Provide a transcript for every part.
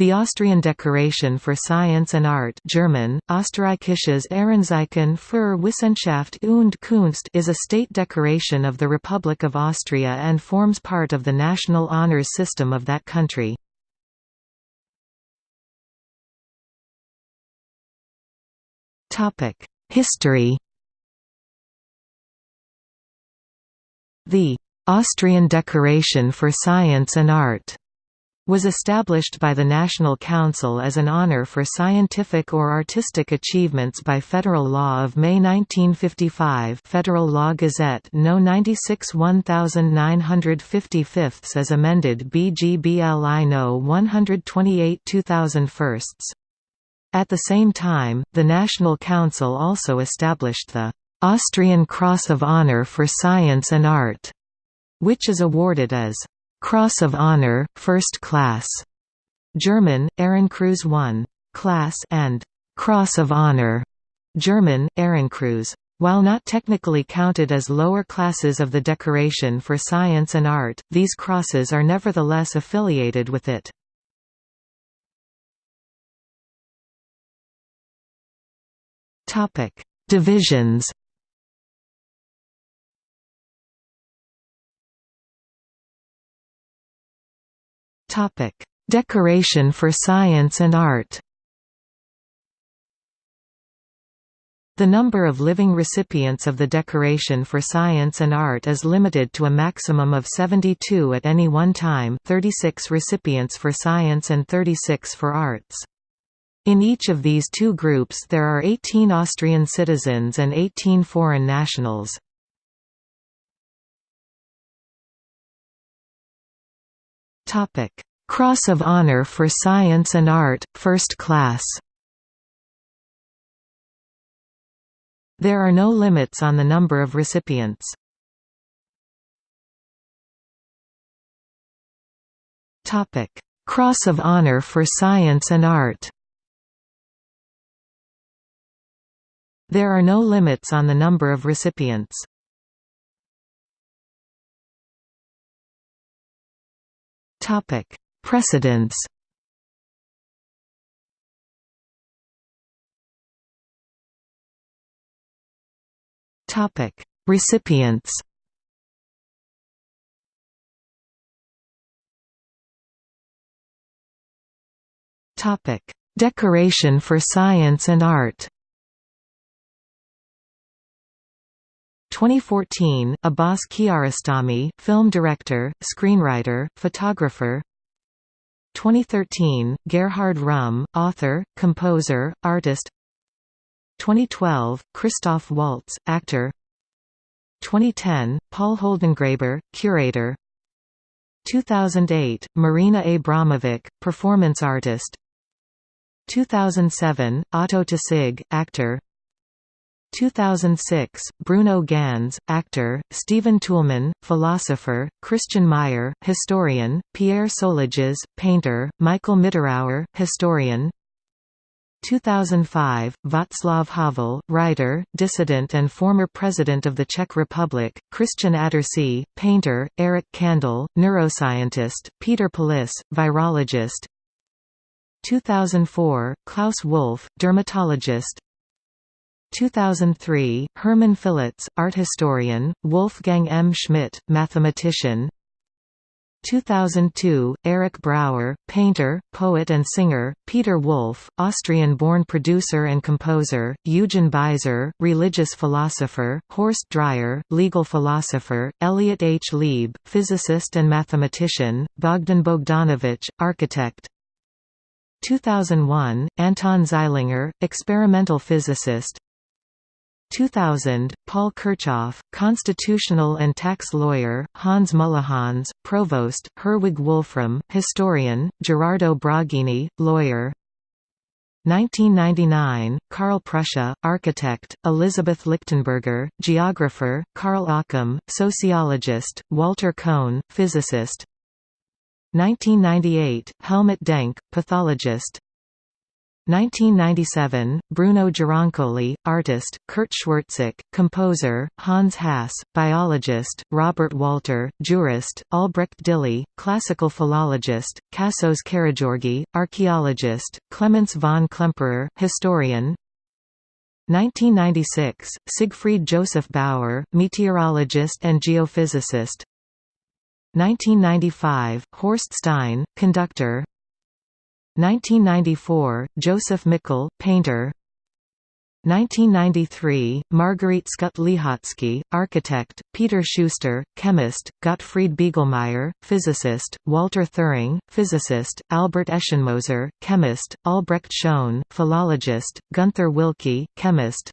The Austrian Decoration for Science and Art German, Österreichisches Ehrenzeichen für Wissenschaft und Kunst is a state decoration of the Republic of Austria and forms part of the national honours system of that country. History The Austrian Decoration for Science and Art was established by the National Council as an honor for scientific or artistic achievements by federal law of May 1955 Federal Law Gazette No. 96 1955 as amended BGBLI No. 128 2001 At the same time, the National Council also established the Austrian Cross of Honor for Science and Art, which is awarded as Cross of Honor, First Class, German, Ehrenkreuz 1 class and Cross of Honor, German, Ehrenkreuz. While not technically counted as lower classes of the decoration for science and art, these crosses are nevertheless affiliated with it. Divisions Topic: Decoration for Science and Art. The number of living recipients of the decoration for science and art is limited to a maximum of 72 at any one time 36 recipients for science and 36 for arts. In each of these two groups there are 18 Austrian citizens and 18 foreign nationals. Topic: Cross of Honor for Science and Art, First Class. There are no limits on the number of recipients. Topic: Cross of Honor for Science and Art. There are no limits on the number of recipients. Topic: Precedents. Topic: Recipients. Topic: Decoration for Science and Art. 2014, Abbas Kiarostami, film director, screenwriter, photographer. 2013, Gerhard Rühm, author, composer, artist. 2012, Christoph Waltz, actor. 2010, Paul Holdengräber, curator. 2008, Marina Abramovic, performance artist. 2007, Otto Tausig, actor 2006, Bruno Ganz, actor, Stephen Toulmin, philosopher, Christian Meyer, historian, Pierre Soulages, painter, Michael Mitterauer, historian. 2005, Václav Havel, writer, dissident and former president of the Czech Republic, Christian Attersee, painter, Eric Kandel, neuroscientist, Peter Pillis, virologist. 2004, Klaus Wolf, dermatologist 2003, Hermann Fillitz, art historian, Wolfgang M. Schmidt, mathematician 2002, Eric Brauer, painter, poet and singer, Peter Wolf, Austrian-born producer and composer, Eugen Biser, religious philosopher, Horst Dreier, legal philosopher, Elliot H. Lieb, physicist and mathematician, Bogdan Bogdanovich, architect 2001, Anton Zeilinger, experimental physicist 2000, Paul Kirchhoff, constitutional and tax lawyer, Hans Mullehans, provost, Herwig Wolfram, historian, Gerardo Braghini, lawyer. 1999, Karl Prussia, architect, Elizabeth Lichtenberger, geographer, Karl Acham, sociologist, Walter Kohn, physicist. 1998, Helmut Denk, pathologist 1997, Bruno Gironcoli, artist, Kurt Schwertsik, composer, Hans Hass, biologist, Robert Walter, jurist, Albrecht Dihle, classical philologist, Vassos Karageorghis, archaeologist, Clemens von Klemperer, historian. 1996, Siegfried Joseph Bauer, meteorologist and geophysicist. 1995, Horst Stein, conductor 1994, Joseph Mikl, painter. 1993, Marguerite Schütte-Lihotzky, architect, Peter Schuster, chemist, Gottfried Biegelmeier, physicist, Walter Thirring, physicist, Albert Eschenmoser, chemist, Albrecht Schoen, philologist, Gunther Wilke, chemist.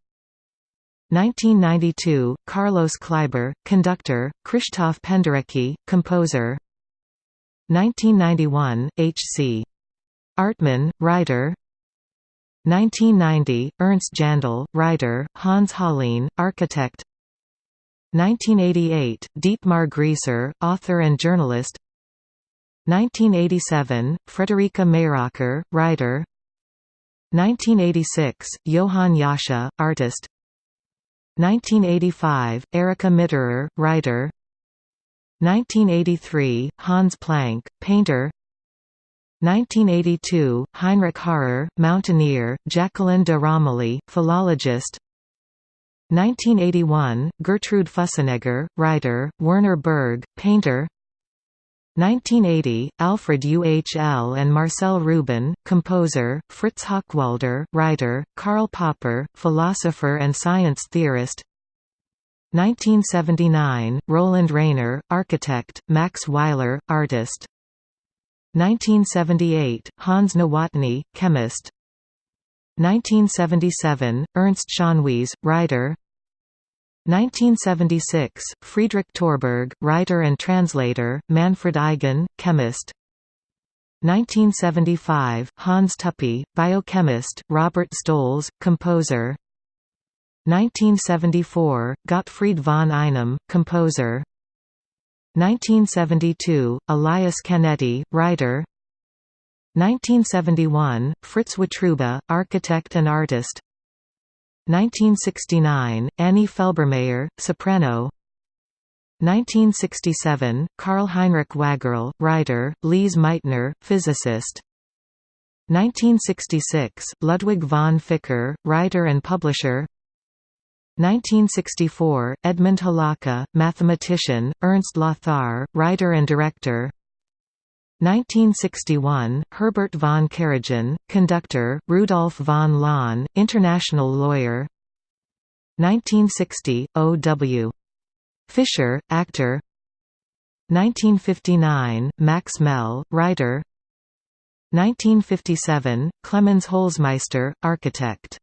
1992, Carlos Kleiber, conductor, Krzysztof Penderecki, composer. 1991, H.C. Artmann, writer 1990, Ernst Jandl, writer, Hans Hollein, architect. 1988, Dietmar Grieser, author and journalist. 1987, Frederica Mayröcker, writer. 1986, Johann Jascha, artist. 1985, Erika Mitterer, writer. 1983, Hans Planck, painter 1982, Heinrich Harrer, mountaineer, Jacqueline de Romilly, philologist. 1981, Gertrude Fussenegger, writer, Werner Berg, painter. 1980, Alfred Uhl and Marcel Rubin, composer, Fritz Hochwalder, writer, Karl Popper, philosopher and science theorist. 1979, Roland Rainer, architect, Max Weiler, artist 1978, Hans Nowotny, chemist. 1977, Ernst Schönwiese, writer. 1976, Friedrich Torberg, writer and translator, Manfred Eigen, chemist. 1975, Hans Tuppy, biochemist, Robert Stolz, composer. 1974, Gottfried von Einem, composer 1972, Elias Canetti, writer. 1971, Fritz Wotruba, architect and artist. 1969, Annie Felbermayr, soprano. 1967, Karl Heinrich Waggerl, writer, Lise Meitner, physicist. 1966, Ludwig von Ficker, writer and publisher 1964, Edmund Hlawka, mathematician, Ernst Lothar, writer and director 1961, Herbert von Karajan, conductor, Rudolf von Laun, international lawyer 1960, O. W. Fischer, actor 1959, Max Mell, writer 1957, Clemens Holzmeister, architect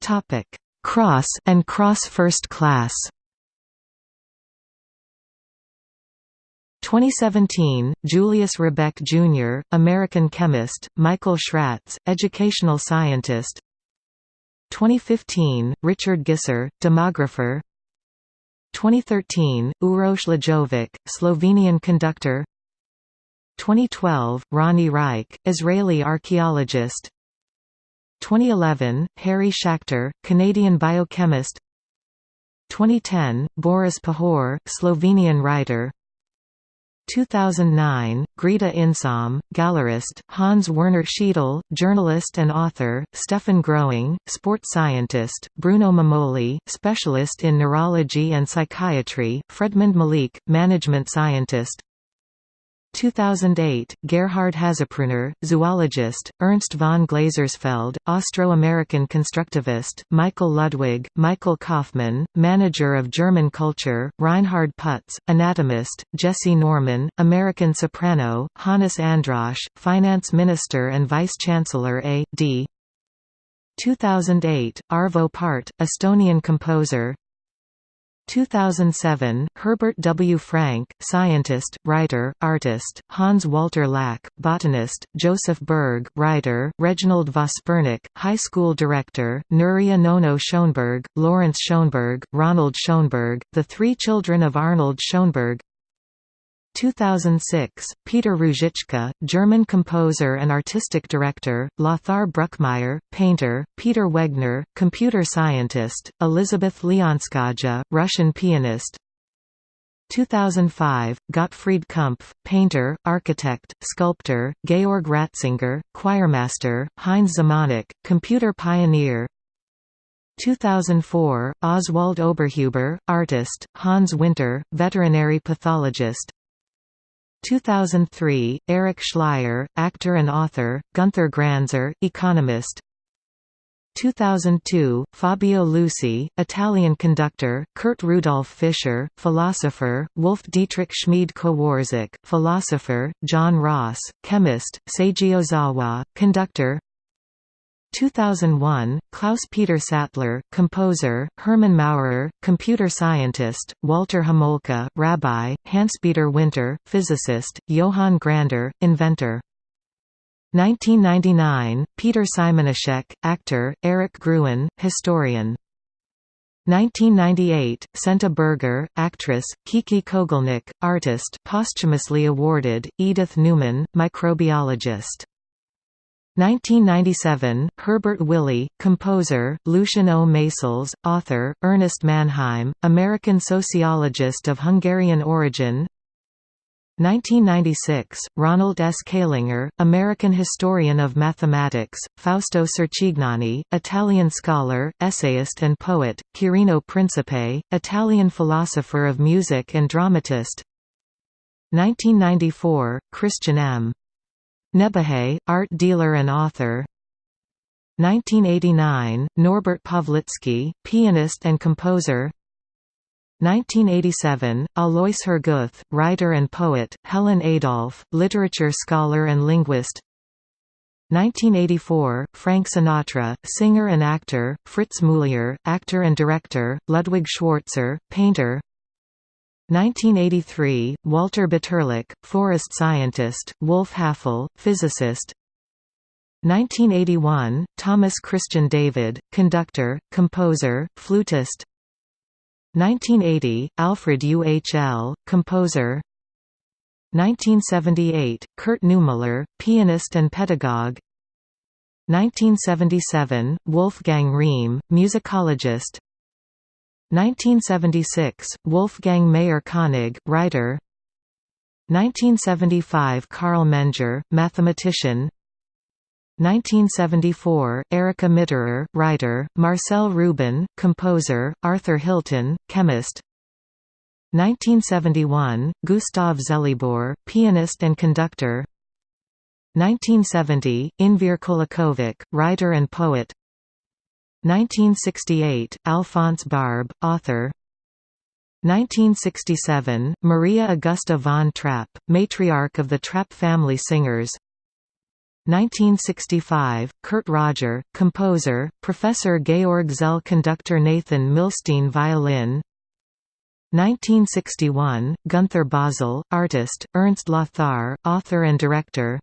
Topic: Cross and Cross First Class. 2017, Julius Rebek Jr., American chemist, Michael Schratz, educational scientist 2015, Richard Gisser, demographer 2013, Uroš Lajovic, Slovenian conductor 2012, Ronnie Reich, Israeli archaeologist 2011, Harry Schachter, Canadian biochemist. 2010, Boris Pahor, Slovenian writer. 2009, Greta Insom, gallerist, Hans Werner Schiedel, journalist and author, Stefan Growing, sports scientist, Bruno Mamoli, specialist in neurology and psychiatry, Fredmund Malik, management scientist, 2008, Gerhard Haszprunar, zoologist, Ernst von Glasersfeld, Austro-American constructivist, Michael Ludwig, Michael Kaufmann, manager of German culture, Reinhard Putz, anatomist, Jessye Norman, American soprano, Hannes Androsch, finance minister and vice-chancellor A.D. 2008, Arvo Pärt, Estonian composer, 2007, Herbert W. Franke, scientist, writer, artist, Hans Walter Lack, botanist, Joseph Berg, writer, Reginald Vospernik, high school director, Nuria Nono Schoenberg, Lawrence Schoenberg, Ronald Schoenberg, the three children of Arnold Schoenberg 2006, Peter Ruzicka, German composer and artistic director, Lothar Bruckmeier, painter, Peter Wegner, computer scientist, Elizabeth Leonskaja, Russian pianist. 2005, Gottfried Kumpf, painter, architect, sculptor, Georg Ratzinger, choirmaster, Heinz Zemanek, computer pioneer. 2004, Oswald Oberhuber, artist, Hans Winter, veterinary pathologist 2003, Eric Schleyer, actor and author, Gunther Granzer, economist. 2002, Fabio Luisi, Italian conductor, Kurt Rudolf Fischer, philosopher, Wolf Dietrich Schmid Kowarczyk, philosopher, John Ross, chemist, Seiji Ozawa, conductor 2001, Klaus-Peter Sattler, composer, Hermann Maurer, computer scientist, Walter Homolka, rabbi, Hans-Peter Winter, physicist, Johann Grander, inventor. 1999, Peter Simonischek, actor, Eric Gruen, historian. 1998, Senta Berger, actress, Kiki Kogelnik, artist posthumously awarded, Edith Newman, microbiologist 1997, Herbert Willey, composer, Lucien O. Maysles, author, Ernest Mannheim, American sociologist of Hungarian origin 1996, Ronald S. Calinger, American historian of mathematics, Fausto Cercignani, Italian scholar, essayist and poet, Quirino Principe, Italian philosopher of music and dramatist 1994, Christian M. Nebehay, art dealer and author. 1989, Norbert Pawlicki, pianist and composer. 1987, Alois Hergouth, writer and poet, Helen Adolph, literature scholar and linguist. 1984, Frank Sinatra, singer and actor, Fritz Muliar, actor and director, Ludwig Schwarzer, painter 1983, Walter Bitterlich, forest scientist, Wolf Haffel, physicist. 1981, Thomas Christian David, conductor, composer, flutist. 1980, Alfred Uhl, composer. 1978, Kurt Neumüller, pianist and pedagogue. 1977, Wolfgang Rehm, musicologist 1976, Wolfgang Mayer-Koenig, writer. 1975 Karl Menger, mathematician. 1974, Erika Mitterer, writer, Marcel Rubin, composer, Arthur Hilton, chemist. 1971, Gustav Zelibor, pianist and conductor. 1970, Enver Kolakovic, writer and poet 1968, Alphonse Barbe, author. 1967, Maria Augusta von Trapp, matriarch of the Trapp family singers. 1965, Kurt Roger, composer, Professor Georg Szell conductor Nathan Milstein violin. 1961, Gunther Basel, artist, Ernst Lothar, author and director.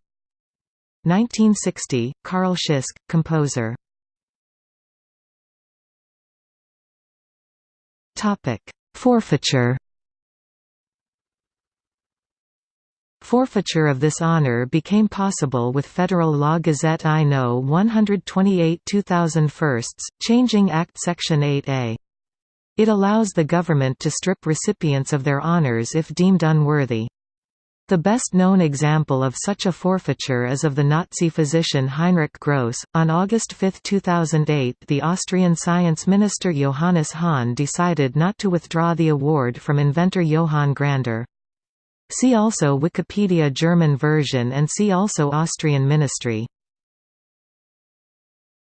1960, Carl Schisk, composer Forfeiture Forfeiture of this honor became possible with Federal Law Gazette I No. 128 2001, changing Act Section 8A. It allows the government to strip recipients of their honors if deemed unworthy. The best known example of such a forfeiture is of the Nazi physician Heinrich Gross. On August 5, 2008, the Austrian science minister Johannes Hahn decided not to withdraw the award from inventor Johann Grander. See also Wikipedia German version and see also Austrian ministry